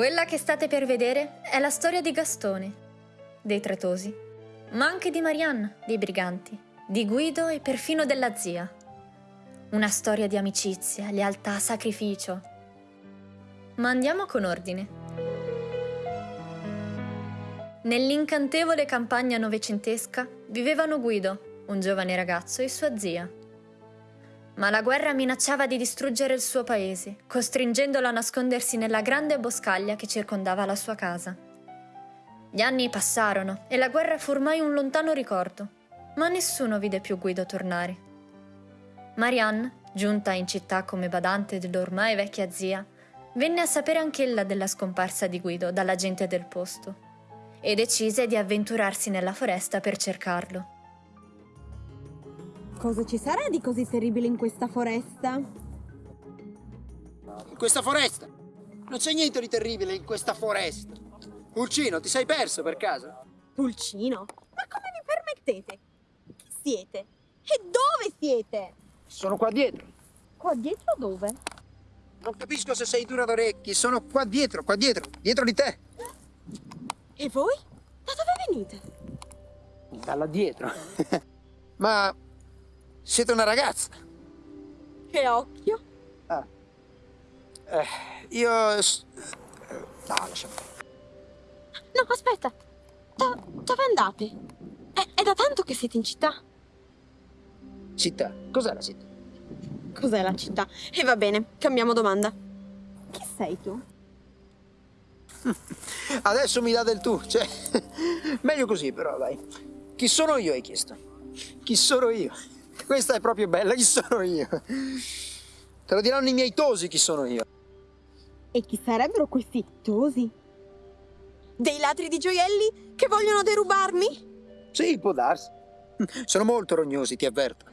Quella che state per vedere è la storia di Gastone, dei Tretosi, ma anche di Marianne, dei Briganti, di Guido e perfino della zia. Una storia di amicizia, lealtà, sacrificio. Ma andiamo con ordine. Nell'incantevole campagna novecentesca vivevano Guido, un giovane ragazzo, e sua zia. Ma la guerra minacciava di distruggere il suo paese, costringendolo a nascondersi nella grande boscaglia che circondava la sua casa. Gli anni passarono e la guerra fu ormai un lontano ricordo, ma nessuno vide più Guido tornare. Marianne, giunta in città come badante dell'ormai vecchia zia, venne a sapere anch'ella della scomparsa di Guido dalla gente del posto e decise di avventurarsi nella foresta per cercarlo. Cosa ci sarà di così terribile in questa foresta? In questa foresta? Non c'è niente di terribile in questa foresta. Pulcino, ti sei perso per caso? Pulcino? Ma come mi permettete? Chi siete? E dove siete? Sono qua dietro. Qua dietro dove? Non capisco se sei dura d'orecchi. Sono qua dietro, qua dietro, dietro di te. E voi? Da dove venite? Dalla dietro. Ma siete una ragazza? Che occhio? Ah. Eh, io... No, lasciamo. No, aspetta. Da, dove andate? È, è da tanto che siete in città. Città? Cos'è la città? Cos'è la città? E va bene, cambiamo domanda. Chi sei tu? Adesso mi dà del tu, cioè, meglio così però, dai. Chi sono io, hai chiesto? Chi sono io? Questa è proprio bella, chi sono io? Te lo diranno i miei tosi chi sono io. E chi sarebbero questi tosi? Dei ladri di gioielli che vogliono derubarmi? Sì, può darsi. Sono molto rognosi, ti avverto.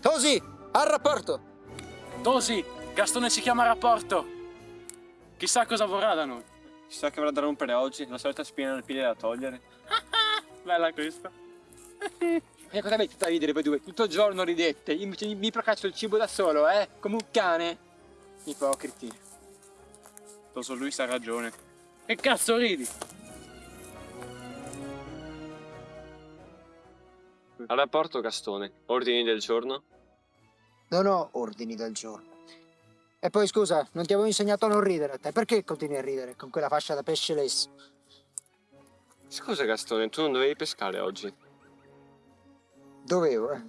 Tosi, al rapporto! Tosi, Gastone ci chiama a rapporto. Chissà cosa vorrà da noi. Chissà che avrà da rompere oggi, la solita spina nel piede da togliere. Bella questa. E cosa avete da ridere voi due? Tutto il giorno ridete, io invece mi procaccio il cibo da solo, eh? Come un cane. Ipocriti. Toso lui sa ragione. Che cazzo ridi? Al rapporto Gastone, ordini del giorno? Non ho ordini del giorno. E poi scusa, non ti avevo insegnato a non ridere a te. Perché continui a ridere con quella fascia da pesce lesso? Scusa Gastone, tu non dovevi pescare oggi. Dovevo, eh.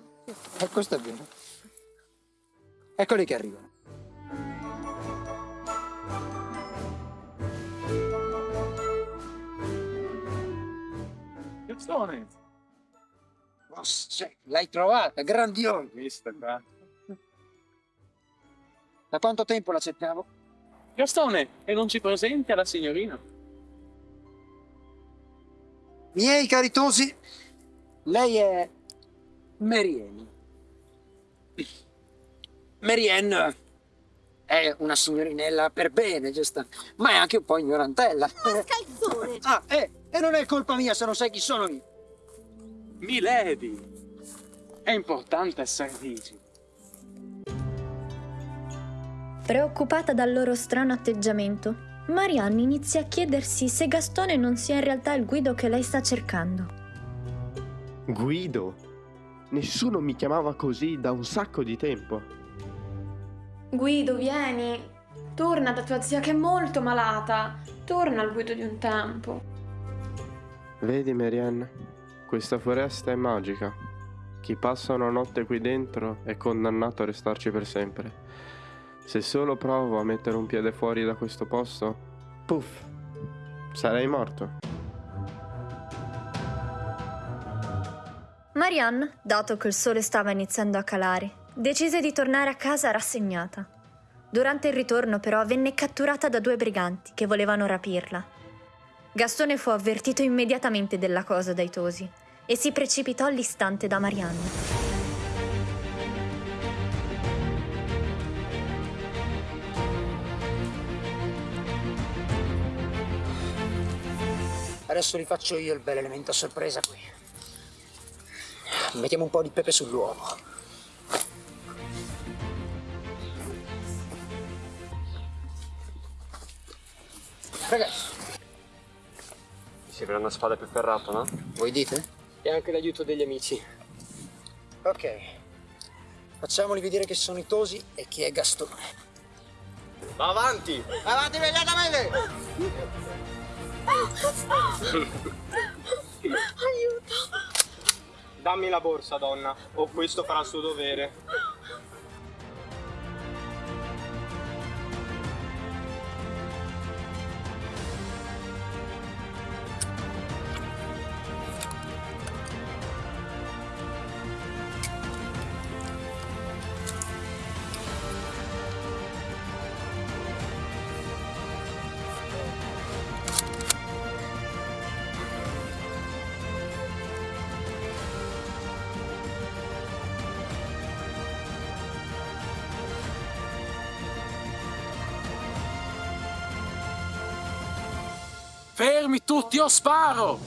E questo è vero. Eccoli che arrivano. Gastone. Oh, l'hai trovata, grandiosa. Questa qua. Da quanto tempo la cercavo? Gastone, e non ci presenti alla signorina? Miei caritosi, lei è Marianne. Marianne è una signorinella per bene, giusto? Ma è anche un po' ignorantella. Scalzone! Ah, eh, e non è colpa mia se non sai chi sono io. Milady. È importante essere vigi. Preoccupata dal loro strano atteggiamento, Marianne inizia a chiedersi se Gastone non sia in realtà il Guido che lei sta cercando. Guido? Nessuno mi chiamava così da un sacco di tempo. Guido, vieni. Torna da tua zia che è molto malata. Torna al Guido di un tempo. Vedi, Marianne, questa foresta è magica. Chi passa una notte qui dentro è condannato a restarci per sempre. Se solo provo a mettere un piede fuori da questo posto, puff, sarei morto. Marianne, dato che il sole stava iniziando a calare, decise di tornare a casa rassegnata. Durante il ritorno però venne catturata da due briganti che volevano rapirla. Gastone fu avvertito immediatamente della cosa dai tosi e si precipitò all'istante da Marianne. Adesso li faccio io il bel elemento a sorpresa qui. Mettiamo un po' di pepe sull'uovo. Ragazzi, Mi sembra una spada più ferrata, no? voi dite? E anche l'aiuto degli amici. Ok. Facciamoli vedere che sono i tosi e chi è Gastone. Va avanti! Avanti immediatamente! Dammi la borsa, donna, o questo farà il suo dovere. Fermi tutti o sparo!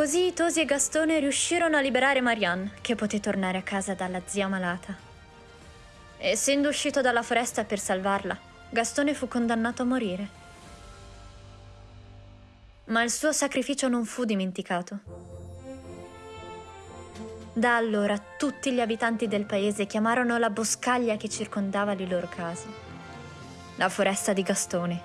Così Tosi e Gastone riuscirono a liberare Marianne, che poté tornare a casa dalla zia malata. Essendo uscito dalla foresta per salvarla, Gastone fu condannato a morire. Ma il suo sacrificio non fu dimenticato. Da allora tutti gli abitanti del paese chiamarono la boscaglia che circondava le loro case la foresta di Gastone.